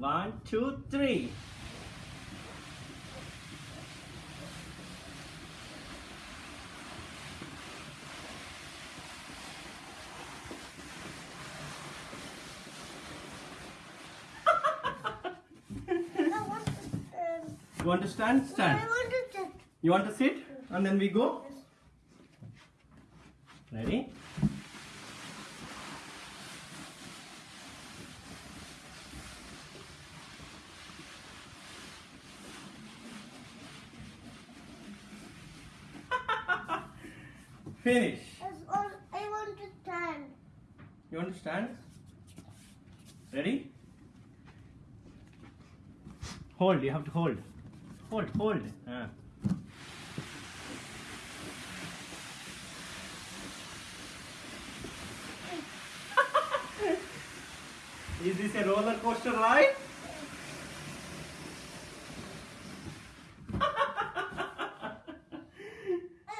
One, two, three. I want to, You want to stand? I Stand. want to. You want to sit? And then we go? Ready? Finish. I want to stand. You want to stand? Ready? Hold, you have to hold. Hold, hold. Ah. Is this a roller coaster ride?